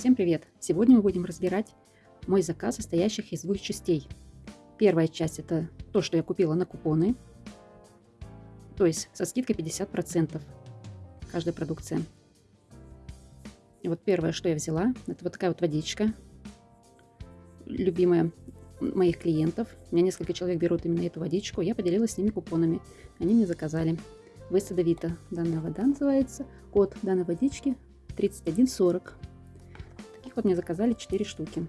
Всем привет! Сегодня мы будем разбирать мой заказ, состоящих из двух частей. Первая часть это то, что я купила на купоны, то есть со скидкой 50% каждая продукция. И вот первое, что я взяла, это вот такая вот водичка, любимая моих клиентов. У меня несколько человек берут именно эту водичку, я поделилась с ними купонами, они мне заказали. Высадовита данная вода называется, код данной водички 3140. Таких вот мне заказали 4 штуки.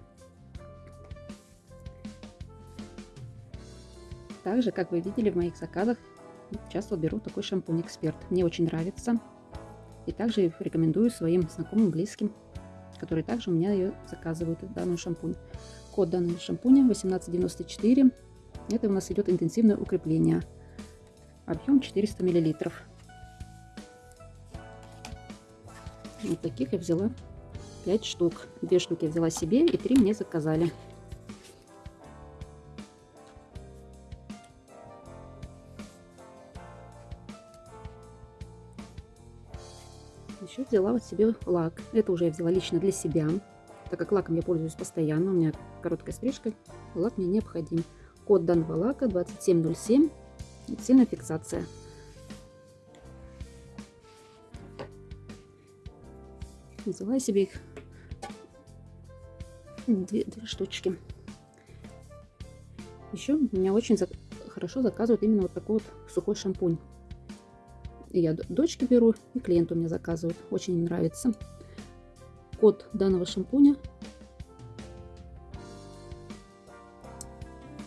Также, как вы видели в моих заказах, часто беру такой шампунь Эксперт. Мне очень нравится. И также рекомендую своим знакомым, близким, которые также у меня ее заказывают, данную шампунь. Код данного шампуня 1894. Это у нас идет интенсивное укрепление. Объем 400 миллилитров. Вот таких я взяла 5 штук. Две штуки я взяла себе и три мне заказали. Еще взяла вот себе лак. Это уже я взяла лично для себя. Так как лаком я пользуюсь постоянно, у меня короткая стрижка, лак мне необходим. Код данного лака 2707. Сильная фиксация. Взяла себе их две, две штучки. Еще меня очень за, хорошо заказывают именно вот такой вот сухой шампунь. Я дочке беру, и клиенту мне заказывают. Очень нравится. Код данного шампуня.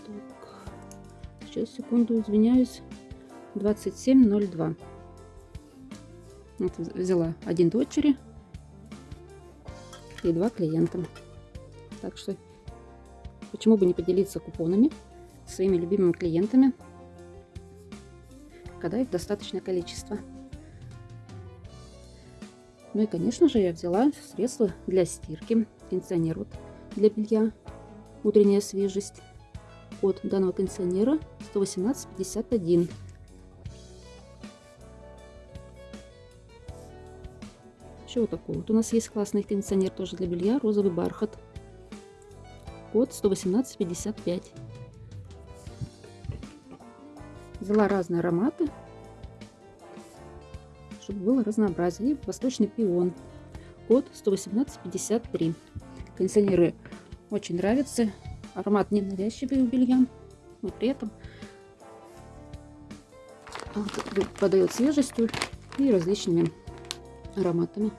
Так. Сейчас, секунду, извиняюсь. 2702. Вот взяла один дочери и два клиентам. Так что почему бы не поделиться купонами своими любимыми клиентами, когда их достаточное количество. Ну и, конечно же, я взяла средства для стирки, кондиционер вот для белья, утренняя свежесть. От данного кондиционера 118,51. Еще вот такой вот у нас есть классный кондиционер тоже для белья, розовый бархат. Код 118,55. Взяла разные ароматы, чтобы было разнообразие. И восточный пион. Код 118,53. Кондиционеры очень нравятся. Аромат не навязчивый у белья, но при этом подает свежестью и различными ароматами.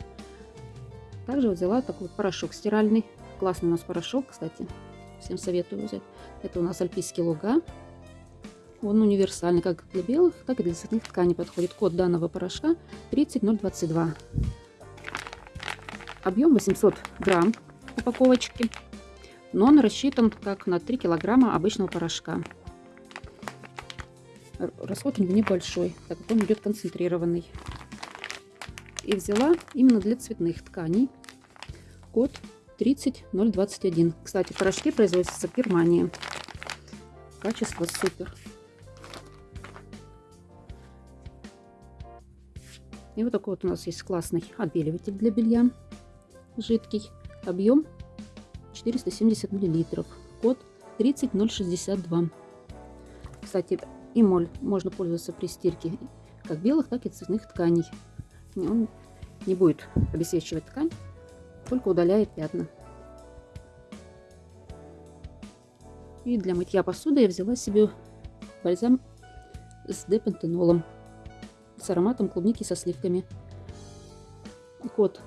Также взяла такой порошок стиральный. Классный у нас порошок, кстати. Всем советую взять. Это у нас альпийский луга. Он универсальный как для белых, так и для цветных тканей подходит. Код данного порошка 30022. Объем 800 грамм упаковочки. Но он рассчитан как на 3 килограмма обычного порошка. Расход у небольшой, так как он идет концентрированный и взяла именно для цветных тканей. Код 30021. Кстати, порошки производятся в Германии. Качество супер. И вот такой вот у нас есть классный отбеливатель для белья. Жидкий. Объем 470 миллилитров. Код 30062. Кстати, и моль можно пользоваться при стирке как белых, так и цветных тканей он не будет обесвечивать ткань, только удаляет пятна. И для мытья посуды я взяла себе бальзам с депантенолом с ароматом клубники со сливками. Код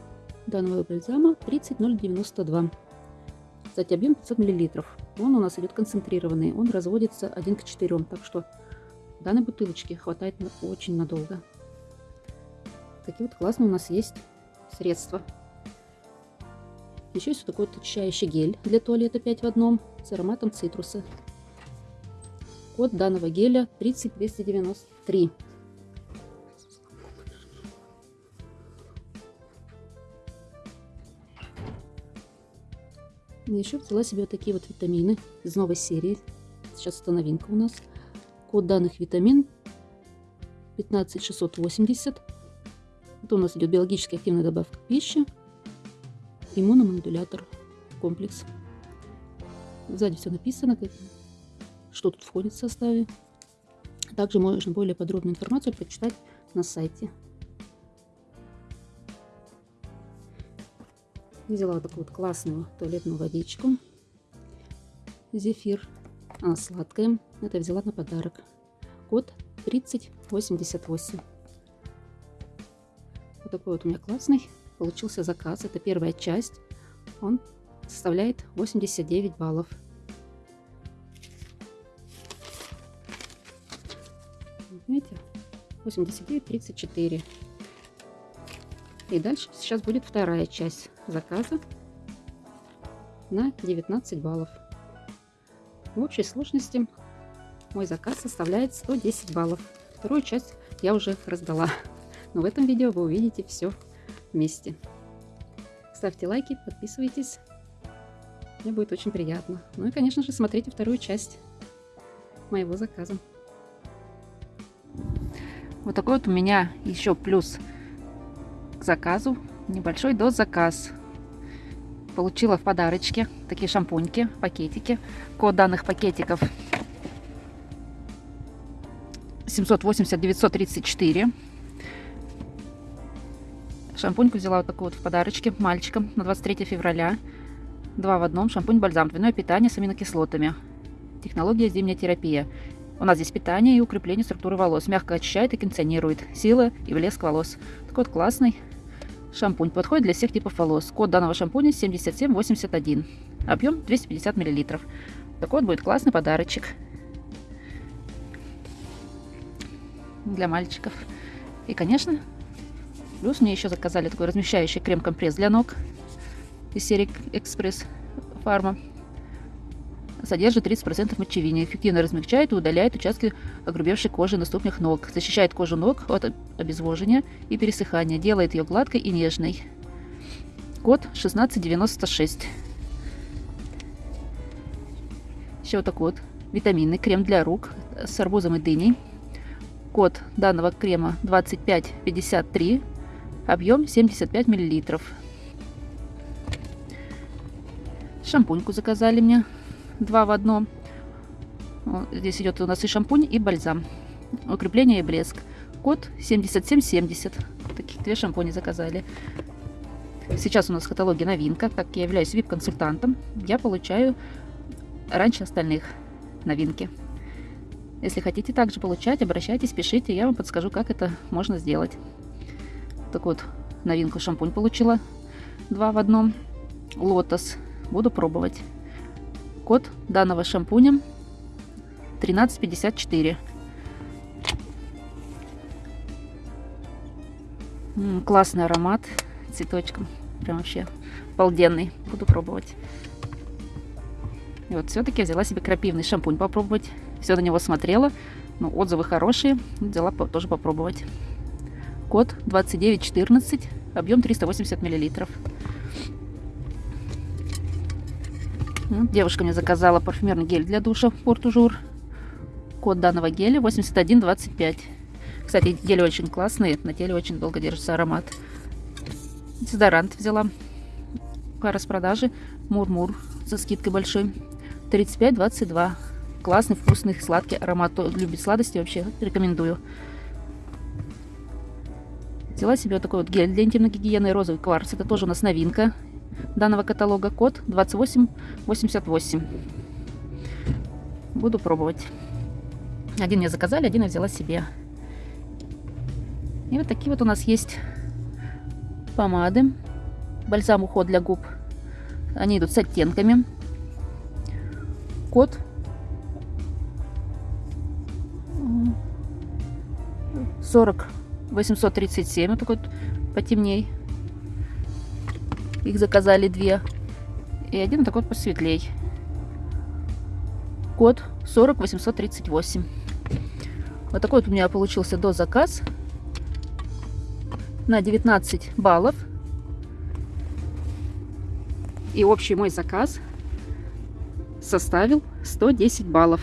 данного бальзама 30092. Кстати, объем 500 мл. Он у нас идет концентрированный, он разводится 1 к 4, так что данной бутылочки хватает очень надолго. Такие вот классные у нас есть средства. Еще есть вот такой очищающий гель для туалета 5 в одном с ароматом цитруса. Код данного геля 30293. Еще взяла себе вот такие вот витамины из новой серии. Сейчас это новинка у нас. Код данных витамин 15680. Это у нас идет биологически активная добавка пищи. Иммуномодулятор комплекс. Сзади все написано, что тут входит в составе. Также можно более подробную информацию прочитать на сайте. Взяла такую вот классную туалетную водичку. Зефир. Она сладкая. Это взяла на подарок. Код 3088. Вот такой вот у меня классный получился заказ. Это первая часть. Он составляет 89 баллов. Видите? 89, 34. И дальше сейчас будет вторая часть заказа на 19 баллов. В общей сложности мой заказ составляет 110 баллов. Вторую часть я уже раздала. Но в этом видео вы увидите все вместе. Ставьте лайки, подписывайтесь. Мне будет очень приятно. Ну и, конечно же, смотрите вторую часть моего заказа. Вот такой вот у меня еще плюс к заказу. Небольшой доз заказ. Получила в подарочке такие шампуньки, пакетики. Код данных пакетиков 780-934. Шампуньку взяла вот такую вот в подарочке мальчикам на 23 февраля. Два в одном. Шампунь-бальзам. Двойное питание с аминокислотами. Технология зимняя терапия. У нас здесь питание и укрепление структуры волос. Мягко очищает и кондиционирует. Сила и блеск волос. Такой вот классный шампунь. Подходит для всех типов волос. Код данного шампуня 7781. Объем 250 мл. Такой вот будет классный подарочек. Для мальчиков. И, конечно, Плюс мне еще заказали такой размещающий крем-компресс для ног из серии Экспресс Фарма. Содержит 30% мочевины. Эффективно размягчает и удаляет участки огрубевшей кожи на ступнях ног. Защищает кожу ног от обезвоживания и пересыхания. Делает ее гладкой и нежной. Код 1696. Еще вот такой вот витаминный крем для рук с арбузом и дыней. Код данного крема 2553. Объем 75 миллилитров. Шампуньку заказали мне. Два в одном. Здесь идет у нас и шампунь, и бальзам. Укрепление и блеск. Код 7770. Таких две шампуни заказали. Сейчас у нас в каталоге новинка. Так я являюсь VIP-консультантом, я получаю раньше остальных новинки. Если хотите также получать, обращайтесь, пишите, я вам подскажу, как это можно сделать. Так вот, новинку шампунь получила. Два в одном. Лотос. Буду пробовать. Код данного шампуня 1354. М -м, классный аромат цветочком. Прям вообще обалденный. Буду пробовать. И вот все-таки взяла себе крапивный шампунь попробовать. Все на него смотрела. Ну, отзывы хорошие. Взяла тоже попробовать. Код 2914, объем 380 миллилитров. Девушка мне заказала парфюмерный гель для душа Портужур. Код данного геля 8125. Кстати, гели очень классные, на теле очень долго держится аромат. Дезодорант взяла по распродаже. Мурмур со скидкой большой. 35-22. Классный, вкусный, сладкий аромат. Любит сладости, вообще рекомендую. Взяла себе вот такой вот гель для интимной гигиены розовый кварц. Это тоже у нас новинка данного каталога. Код 2888. Буду пробовать. Один мне заказали, один я взяла себе. И вот такие вот у нас есть помады. Бальзам уход для губ. Они идут с оттенками. Код 40 837, вот такой вот потемней. Их заказали две. И один такой вот посветлей. Код 40838. Вот такой вот у меня получился до заказ на 19 баллов. И общий мой заказ составил 110 баллов.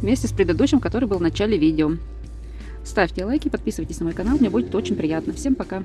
Вместе с предыдущим, который был в начале видео. Ставьте лайки, подписывайтесь на мой канал, мне будет очень приятно. Всем пока!